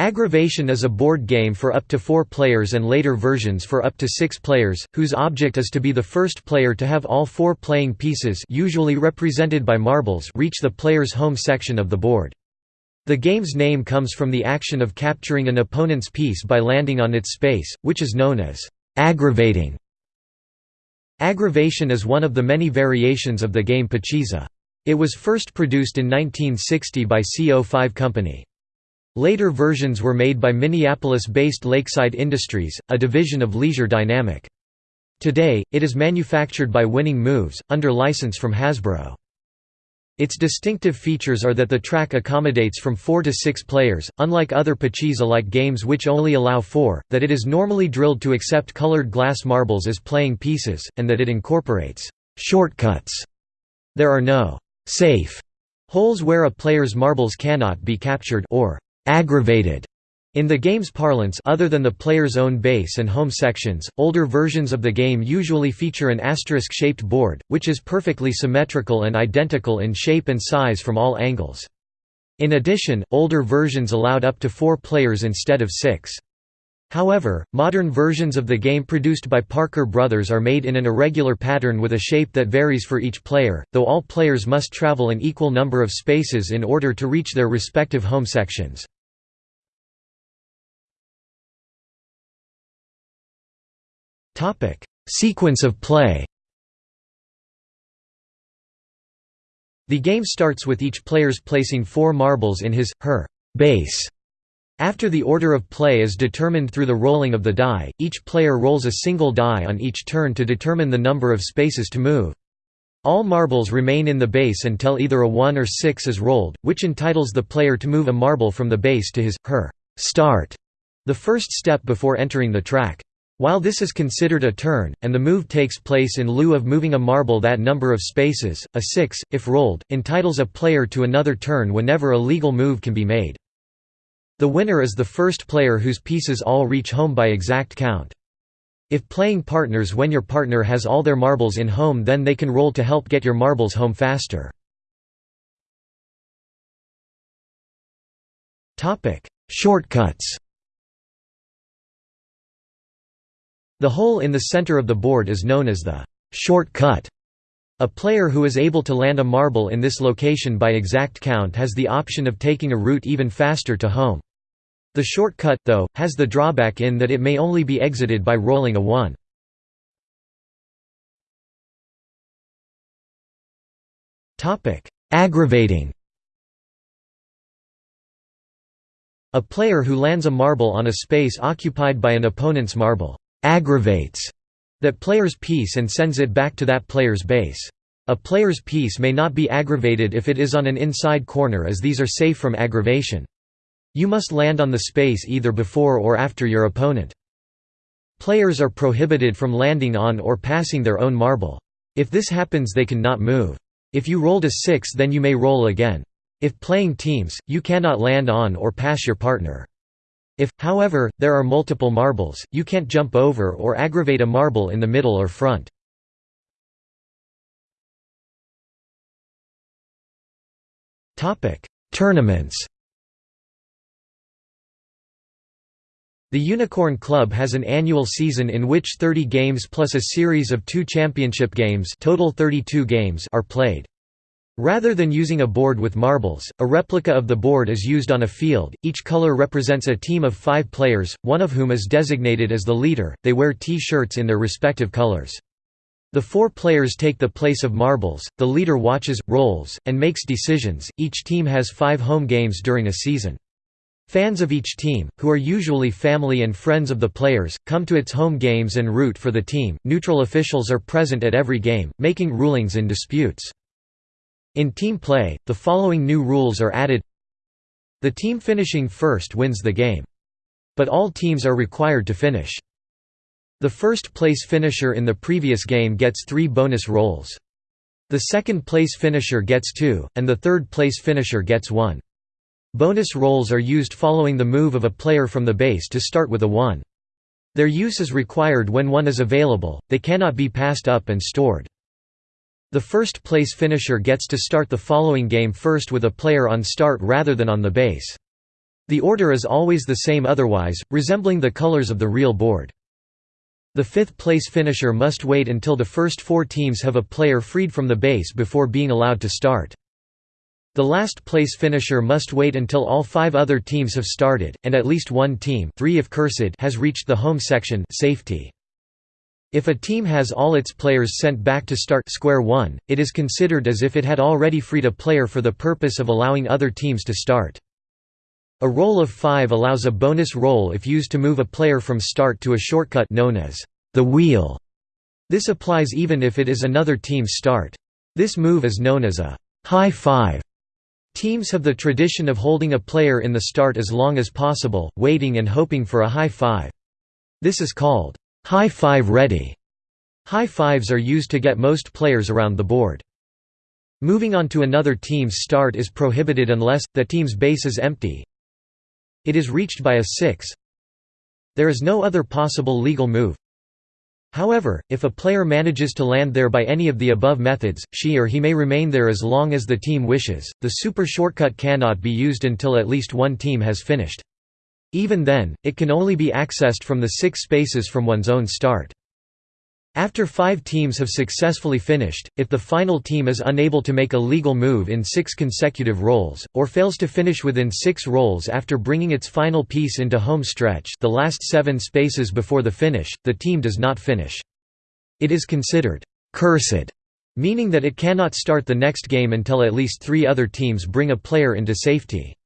Aggravation is a board game for up to four players and later versions for up to six players, whose object is to be the first player to have all four playing pieces usually represented by marbles reach the player's home section of the board. The game's name comes from the action of capturing an opponent's piece by landing on its space, which is known as aggravating. Aggravation is one of the many variations of the game Pachisi. It was first produced in 1960 by CO5 Company. Later versions were made by Minneapolis-based Lakeside Industries, a division of Leisure Dynamic. Today, it is manufactured by Winning Moves, under license from Hasbro. Its distinctive features are that the track accommodates from four to six players, unlike other Pachisi-like games which only allow four, that it is normally drilled to accept colored glass marbles as playing pieces, and that it incorporates «shortcuts». There are no «safe» holes where a player's marbles cannot be captured or aggravated. In the game's parlance other than the player's own base and home sections, older versions of the game usually feature an asterisk-shaped board, which is perfectly symmetrical and identical in shape and size from all angles. In addition, older versions allowed up to four players instead of six. However, modern versions of the game produced by Parker Brothers are made in an irregular pattern with a shape that varies for each player, though all players must travel an equal number of spaces in order to reach their respective home sections. Sequence of play The game starts with each players placing four marbles in his, her, base. After the order of play is determined through the rolling of the die, each player rolls a single die on each turn to determine the number of spaces to move. All marbles remain in the base until either a 1 or 6 is rolled, which entitles the player to move a marble from the base to his, her, start, the first step before entering the track. While this is considered a turn, and the move takes place in lieu of moving a marble that number of spaces, a 6, if rolled, entitles a player to another turn whenever a legal move can be made. The winner is the first player whose pieces all reach home by exact count. If playing partners when your partner has all their marbles in home then they can roll to help get your marbles home faster. Shortcuts The hole in the center of the board is known as the shortcut. A player who is able to land a marble in this location by exact count has the option of taking a route even faster to home. The shortcut, though, has the drawback in that it may only be exited by rolling a 1. Aggravating A player who lands a marble on a space occupied by an opponent's marble aggravates that player's piece and sends it back to that player's base. A player's piece may not be aggravated if it is on an inside corner as these are safe from aggravation. You must land on the space either before or after your opponent. Players are prohibited from landing on or passing their own marble. If this happens they can not move. If you rolled a 6 then you may roll again. If playing teams, you cannot land on or pass your partner. If, however, there are multiple marbles, you can't jump over or aggravate a marble in the middle or front. Tournaments The Unicorn Club has an annual season in which 30 games plus a series of two championship games total 32 games are played. Rather than using a board with marbles, a replica of the board is used on a field. Each color represents a team of five players, one of whom is designated as the leader. They wear T-shirts in their respective colors. The four players take the place of marbles, the leader watches, rolls, and makes decisions. Each team has five home games during a season. Fans of each team, who are usually family and friends of the players, come to its home games and root for the team. Neutral officials are present at every game, making rulings in disputes. In team play, the following new rules are added The team finishing first wins the game. But all teams are required to finish. The first place finisher in the previous game gets three bonus rolls. The second place finisher gets two, and the third place finisher gets one. Bonus rolls are used following the move of a player from the base to start with a 1. Their use is required when one is available, they cannot be passed up and stored. The first place finisher gets to start the following game first with a player on start rather than on the base. The order is always the same otherwise, resembling the colors of the real board. The fifth-place finisher must wait until the first four teams have a player freed from the base before being allowed to start. The last-place finisher must wait until all five other teams have started, and at least one team three if cursed has reached the home section safety. If a team has all its players sent back to start square one, it is considered as if it had already freed a player for the purpose of allowing other teams to start. A roll of 5 allows a bonus roll if used to move a player from start to a shortcut known as the wheel. This applies even if it is another team's start. This move is known as a high five. Teams have the tradition of holding a player in the start as long as possible, waiting and hoping for a high five. This is called high five ready. High fives are used to get most players around the board. Moving on to another team's start is prohibited unless, the team's base is empty. It is reached by a six. There is no other possible legal move. However, if a player manages to land there by any of the above methods, she or he may remain there as long as the team wishes. The super shortcut cannot be used until at least one team has finished. Even then, it can only be accessed from the six spaces from one's own start. After five teams have successfully finished, if the final team is unable to make a legal move in six consecutive rolls, or fails to finish within six rolls after bringing its final piece into home stretch the last seven spaces before the finish, the team does not finish. It is considered «cursed», meaning that it cannot start the next game until at least three other teams bring a player into safety.